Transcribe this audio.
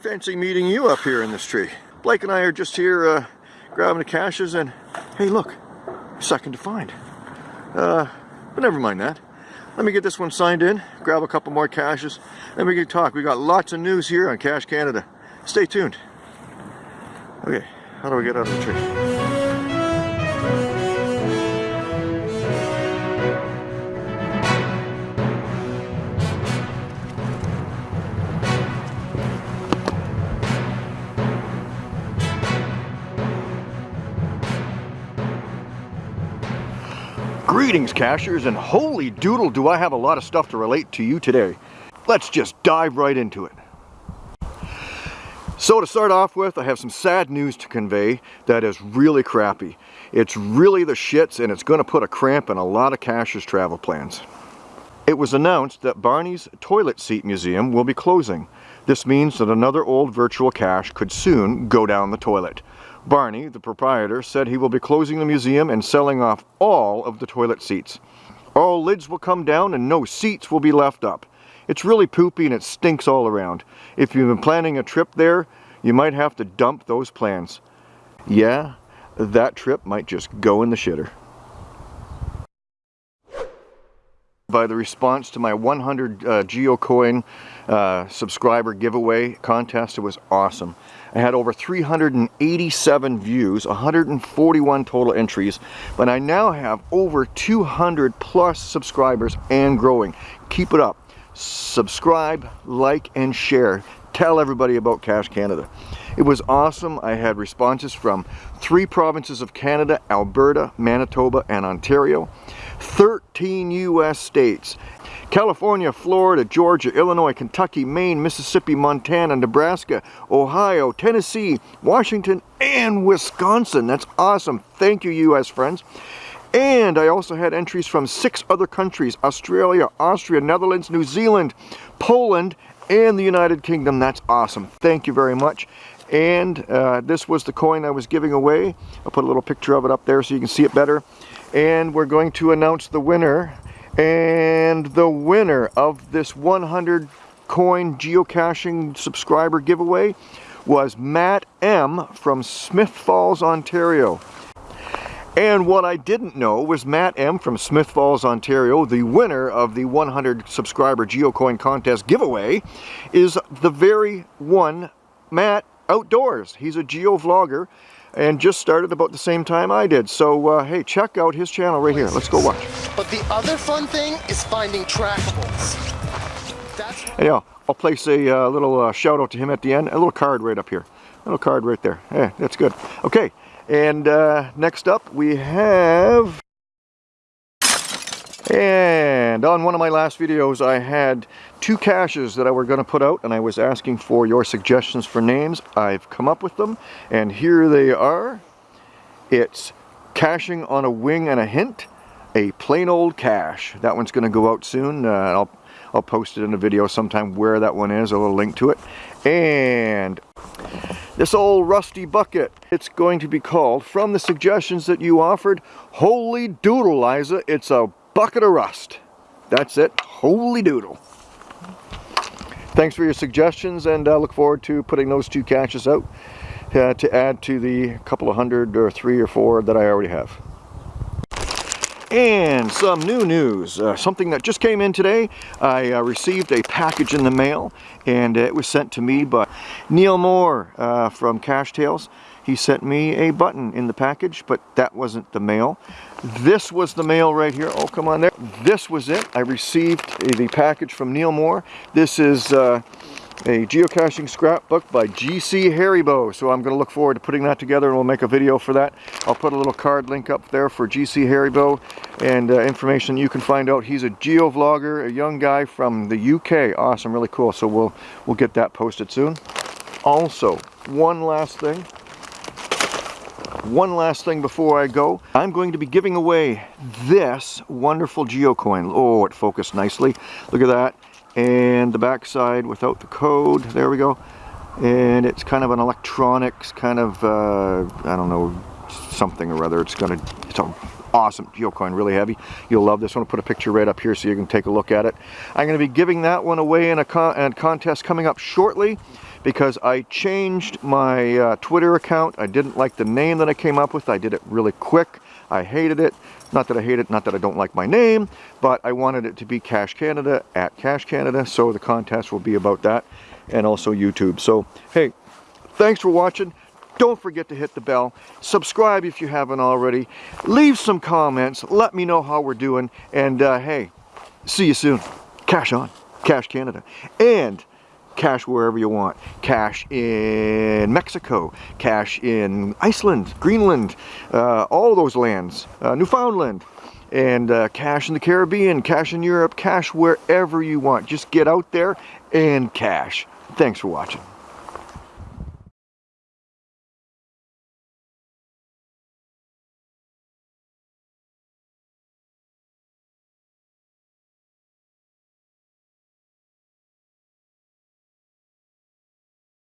Fancy meeting you up here in this tree. Blake and I are just here uh, grabbing the caches and hey look, second to find. Uh, but never mind that. Let me get this one signed in, grab a couple more caches, then we can talk. We got lots of news here on Cache Canada. Stay tuned. Okay, how do we get out of the tree? Greetings cachers and holy doodle do I have a lot of stuff to relate to you today. Let's just dive right into it. So to start off with, I have some sad news to convey that is really crappy. It's really the shits and it's going to put a cramp in a lot of cachers travel plans. It was announced that Barney's Toilet Seat Museum will be closing. This means that another old virtual cache could soon go down the toilet. Barney, the proprietor, said he will be closing the museum and selling off all of the toilet seats. All lids will come down and no seats will be left up. It's really poopy and it stinks all around. If you've been planning a trip there, you might have to dump those plans. Yeah, that trip might just go in the shitter. By the response to my 100 uh, GeoCoin uh, subscriber giveaway contest, it was awesome. I had over 387 views, 141 total entries, but I now have over 200 plus subscribers and growing. Keep it up. Subscribe, like, and share. Tell everybody about Cache Canada. It was awesome. I had responses from three provinces of Canada, Alberta, Manitoba, and Ontario, 13 US states, California, Florida, Georgia, Illinois, Kentucky, Maine, Mississippi, Montana, Nebraska, Ohio, Tennessee, Washington, and Wisconsin. That's awesome. Thank you, U.S. friends. And I also had entries from six other countries, Australia, Austria, Netherlands, New Zealand, Poland, and the United Kingdom. That's awesome. Thank you very much. And uh, this was the coin I was giving away. I'll put a little picture of it up there so you can see it better. And we're going to announce the winner and the winner of this 100 coin geocaching subscriber giveaway was Matt M from Smiths Falls, Ontario. And what I didn't know was Matt M from Smiths Falls, Ontario, the winner of the 100 subscriber geocoin contest giveaway, is the very one Matt Outdoors. He's a geo vlogger and just started about the same time I did. So uh, hey, check out his channel right here. Let's go watch. But the other fun thing is finding trackables. yeah, I'll place a uh, little uh, shout out to him at the end. A little card right up here. A little card right there. Yeah, that's good. Okay, and uh, next up we have and on one of my last videos I had two caches that I were going to put out and I was asking for your suggestions for names. I've come up with them and here they are. It's Caching on a Wing and a Hint, a plain old cache. That one's going to go out soon. Uh, I'll, I'll post it in a video sometime where that one is, a little link to it. And this old rusty bucket, it's going to be called, from the suggestions that you offered, Holy Doodle, Liza, it's a bucket of rust. That's it. Holy doodle. Thanks for your suggestions and I uh, look forward to putting those two caches out uh, to add to the couple of hundred or three or four that I already have. And some new news, uh, something that just came in today. I uh, received a package in the mail and it was sent to me by Neil Moore uh, from Cache Tales. He sent me a button in the package, but that wasn't the mail. This was the mail right here. Oh, come on there. This was it. I received the package from Neil Moore. This is uh, a geocaching scrapbook by GC Haribo. So I'm going to look forward to putting that together and we'll make a video for that. I'll put a little card link up there for GC Haribo and uh, information you can find out. He's a geo vlogger, a young guy from the UK. Awesome, really cool. So we'll, we'll get that posted soon. Also, one last thing. One last thing before I go. I'm going to be giving away this wonderful geocoin. Oh, it focused nicely. Look at that. And the back side without the code. There we go. And it's kind of an electronics kind of, uh, I don't know, something or other. It's gonna, it's a awesome geocoin, really heavy. You'll love this one. I'll put a picture right up here so you can take a look at it. I'm gonna be giving that one away in a, con a contest coming up shortly because I changed my uh, Twitter account. I didn't like the name that I came up with. I did it really quick. I hated it. Not that I hate it, not that I don't like my name, but I wanted it to be Cache Canada at Cache Canada, so the contest will be about that, and also YouTube. So, hey, thanks for watching. Don't forget to hit the bell. Subscribe if you haven't already. Leave some comments. Let me know how we're doing. And uh, hey, see you soon. Cash on. Cache Canada. And cash wherever you want. Cash in Mexico, cash in Iceland, Greenland, uh, all those lands, uh, Newfoundland, and uh, cash in the Caribbean, cash in Europe, cash wherever you want. Just get out there and cash. Thanks for watching.